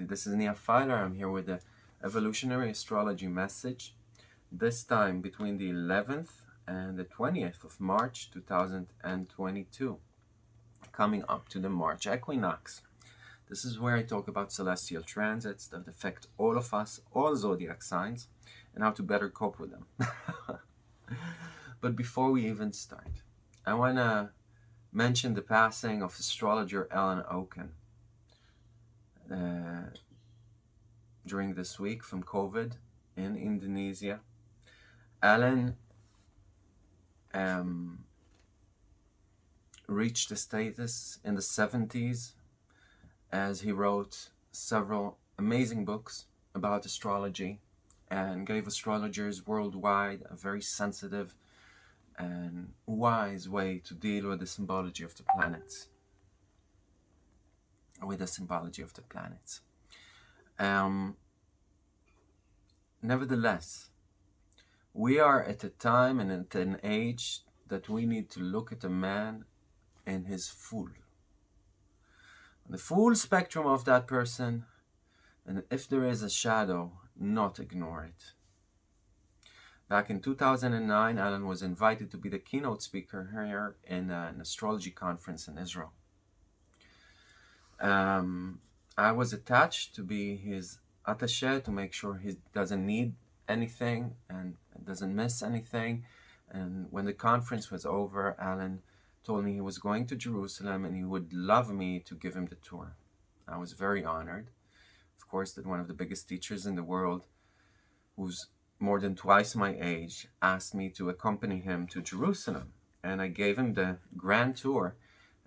everybody. This is Nia Filer. I'm here with the evolutionary astrology message. This time between the 11th and the 20th of March 2022. Coming up to the March equinox. This is where I talk about celestial transits that affect all of us, all zodiac signs, and how to better cope with them. but before we even start, I want to mention the passing of astrologer Alan Oken uh, during this week from COVID in Indonesia. Alan um, reached a status in the 70s as he wrote several amazing books about astrology and gave astrologers worldwide a very sensitive and wise way to deal with the symbology of the planets with the symbology of the planets. Um, nevertheless, we are at a time and at an age that we need to look at a man in his full. The full spectrum of that person, and if there is a shadow, not ignore it. Back in 2009, Alan was invited to be the keynote speaker here in an astrology conference in Israel. Um, I was attached to be his attaché to make sure he doesn't need anything and doesn't miss anything. And when the conference was over, Alan told me he was going to Jerusalem and he would love me to give him the tour. I was very honored. Of course, that one of the biggest teachers in the world, who's more than twice my age, asked me to accompany him to Jerusalem. And I gave him the grand tour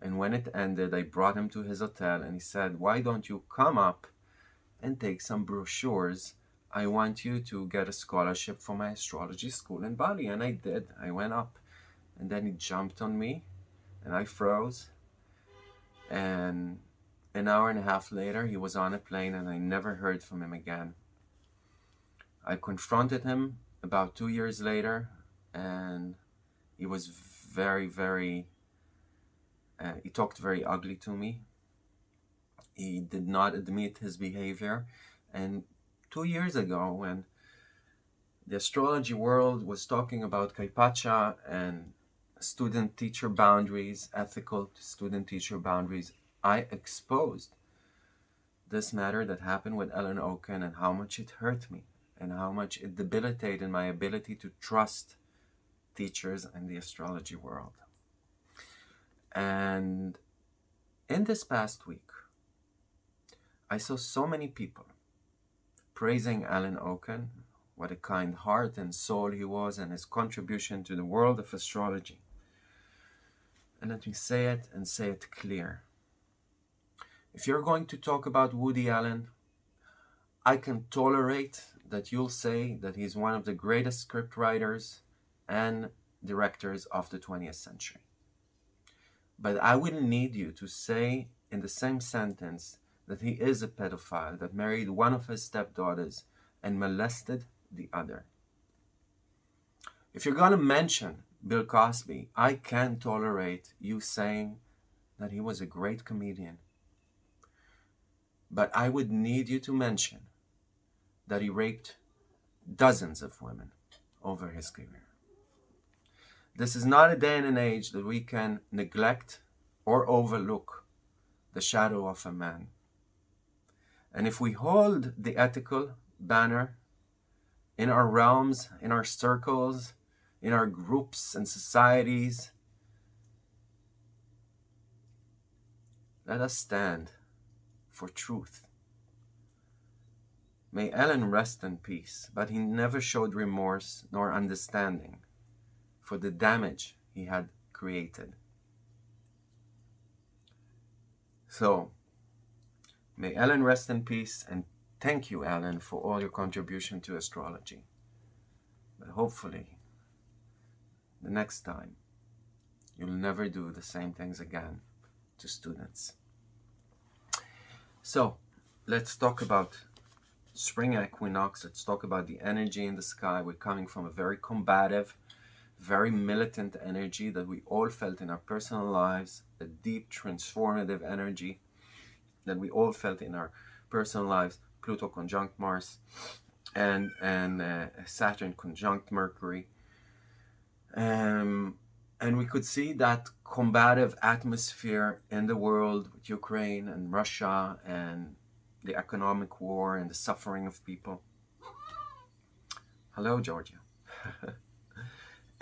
and when it ended, I brought him to his hotel and he said, why don't you come up and take some brochures? I want you to get a scholarship for my astrology school in Bali. And I did. I went up and then he jumped on me and I froze. And an hour and a half later, he was on a plane and I never heard from him again. I confronted him about two years later and he was very, very uh, he talked very ugly to me. He did not admit his behavior. And two years ago, when the astrology world was talking about Kaypacha and student-teacher boundaries, ethical student-teacher boundaries, I exposed this matter that happened with Alan Oken and how much it hurt me and how much it debilitated my ability to trust teachers in the astrology world. And in this past week, I saw so many people praising Alan Oken, what a kind heart and soul he was and his contribution to the world of astrology. And let me say it and say it clear. If you're going to talk about Woody Allen, I can tolerate that you'll say that he's one of the greatest script writers and directors of the 20th century. But I wouldn't need you to say in the same sentence that he is a pedophile that married one of his stepdaughters and molested the other. If you're going to mention Bill Cosby, I can tolerate you saying that he was a great comedian. But I would need you to mention that he raped dozens of women over his career. This is not a day and an age that we can neglect or overlook the shadow of a man. And if we hold the ethical banner in our realms, in our circles, in our groups and societies, let us stand for truth. May Alan rest in peace, but he never showed remorse nor understanding for the damage he had created. So, may Alan rest in peace and thank you, Alan, for all your contribution to astrology. But hopefully, the next time, you'll never do the same things again to students. So, let's talk about spring equinox. Let's talk about the energy in the sky. We're coming from a very combative, very militant energy that we all felt in our personal lives, a deep transformative energy that we all felt in our personal lives, Pluto conjunct Mars, and and uh, Saturn conjunct Mercury. Um, and we could see that combative atmosphere in the world with Ukraine and Russia and the economic war and the suffering of people. Hello, Georgia.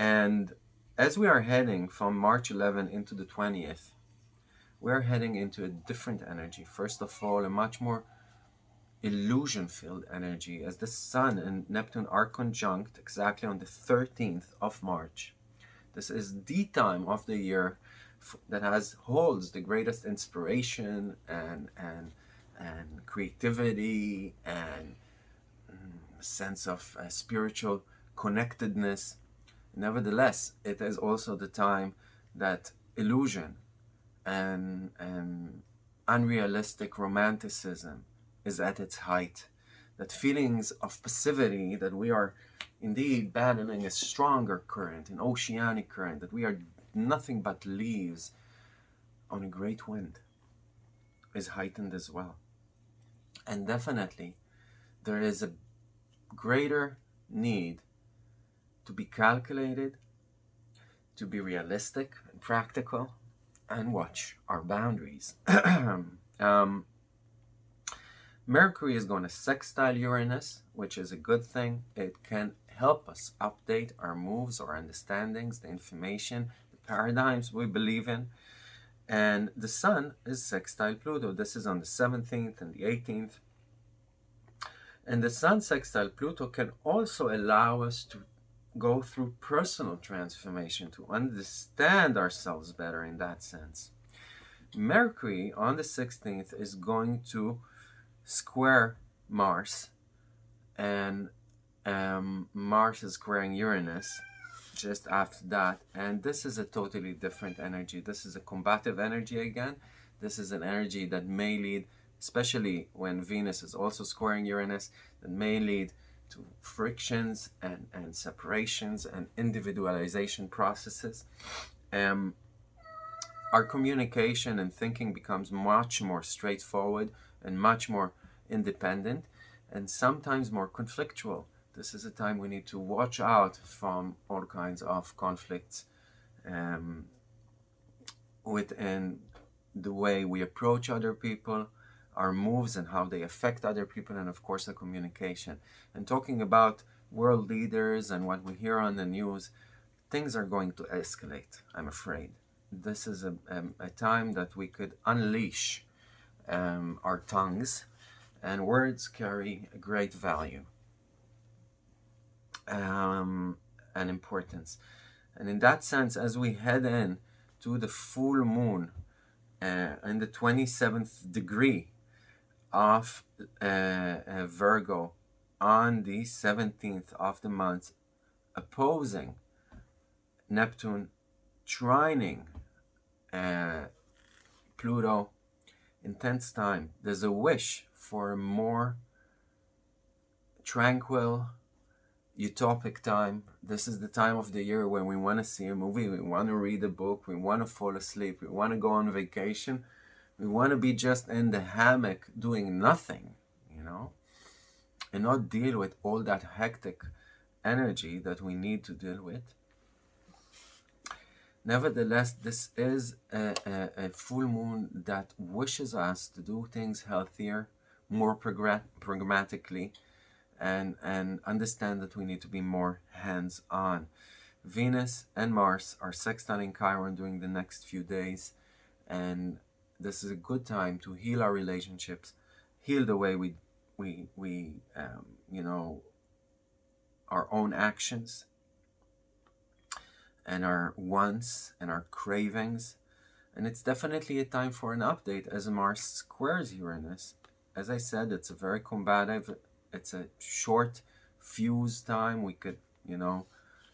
and as we are heading from March 11 into the 20th, we're heading into a different energy. First of all, a much more illusion filled energy as the Sun and Neptune are conjunct exactly on the 13th of March. This is the time of the year that has holds the greatest inspiration and and and creativity and mm, sense of uh, spiritual connectedness. Nevertheless, it is also the time that illusion and, and unrealistic romanticism is at its height. That feelings of passivity that we are indeed battling a stronger current, an oceanic current, that we are nothing but leaves on a great wind is heightened as well. And definitely there is a greater need to be calculated, to be realistic and practical, and watch our boundaries. um, Mercury is going to sextile Uranus, which is a good thing. It can help us update our moves, our understandings, the information, the paradigms we believe in. And the Sun is sextile Pluto. This is on the 17th and the 18th. And the Sun sextile Pluto can also allow us to go through personal transformation to understand ourselves better in that sense. Mercury on the 16th is going to square Mars and um, Mars is squaring Uranus just after that and this is a totally different energy this is a combative energy again this is an energy that may lead especially when Venus is also squaring Uranus that may lead to frictions and, and separations and individualization processes. Um, our communication and thinking becomes much more straightforward and much more independent and sometimes more conflictual. This is a time we need to watch out from all kinds of conflicts um, within the way we approach other people, our moves and how they affect other people and of course the communication. And talking about world leaders and what we hear on the news things are going to escalate i'm afraid. This is a, um, a time that we could unleash um, our tongues and words carry a great value um, and importance. And in that sense as we head in to the full moon uh, in the 27th degree of uh, uh, Virgo on the 17th of the month opposing Neptune trining uh, Pluto intense time. There's a wish for a more tranquil utopic time. This is the time of the year when we want to see a movie we want to read a book we want to fall asleep we want to go on vacation we want to be just in the hammock doing nothing, you know, and not deal with all that hectic energy that we need to deal with. Nevertheless, this is a, a, a full moon that wishes us to do things healthier, more pragmatically, and, and understand that we need to be more hands-on. Venus and Mars are sextiling Chiron during the next few days, and this is a good time to heal our relationships, heal the way we, we, we um, you know, our own actions and our wants and our cravings. And it's definitely a time for an update as Mars squares Uranus. As I said, it's a very combative, it's a short fuse time. We could, you know,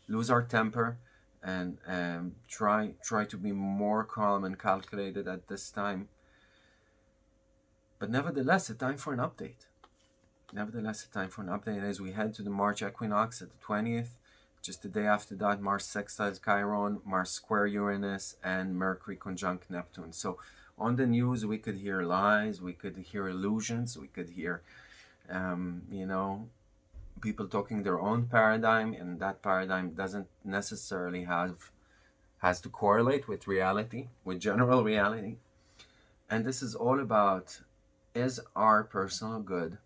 lose our temper and um, try try to be more calm and calculated at this time. But nevertheless, a time for an update. Nevertheless, a time for an update as we head to the March equinox at the 20th. Just the day after that, Mars sextiles Chiron, Mars square Uranus, and Mercury conjunct Neptune. So on the news we could hear lies, we could hear illusions, we could hear, um, you know, people talking their own paradigm, and that paradigm doesn't necessarily have has to correlate with reality, with general reality. And this is all about is our personal good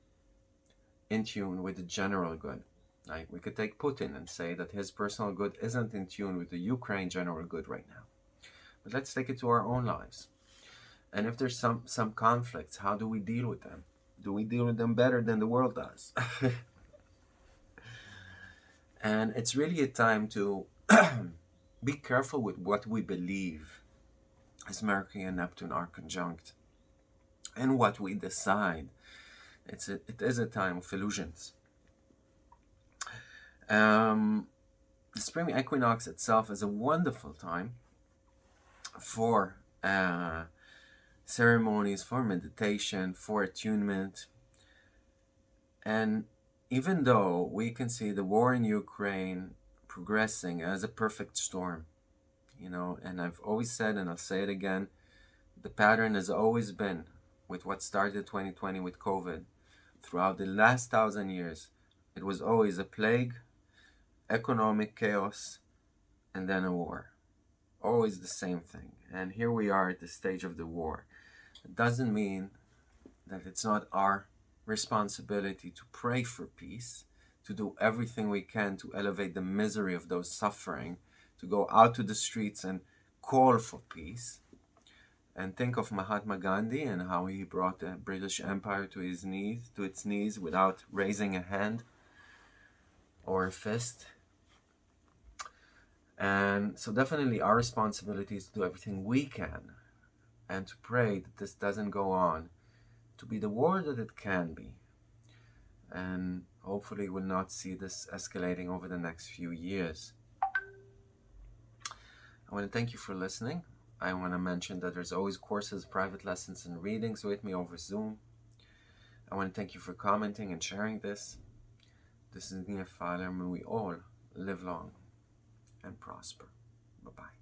in tune with the general good? Like we could take Putin and say that his personal good isn't in tune with the Ukraine general good right now. But let's take it to our own lives. And if there's some, some conflicts, how do we deal with them? Do we deal with them better than the world does? and it's really a time to be careful with what we believe as Mercury and Neptune are conjunct and what we decide. It's a, it is a time of illusions. Um, the spring equinox itself is a wonderful time for uh, ceremonies, for meditation, for attunement. And even though we can see the war in Ukraine progressing as a perfect storm, you know, and I've always said, and I'll say it again, the pattern has always been with what started 2020 with COVID. Throughout the last thousand years, it was always a plague, economic chaos, and then a war. Always the same thing. And here we are at the stage of the war. It doesn't mean that it's not our responsibility to pray for peace, to do everything we can to elevate the misery of those suffering, to go out to the streets and call for peace. And think of Mahatma Gandhi and how he brought the British Empire to his knees, to its knees without raising a hand or a fist. And so definitely our responsibility is to do everything we can and to pray that this doesn't go on to be the war that it can be. And hopefully we'll not see this escalating over the next few years. I want to thank you for listening. I want to mention that there's always courses, private lessons, and readings with me over Zoom. I want to thank you for commenting and sharing this. This is Nia Filer, and we all live long and prosper. Bye-bye.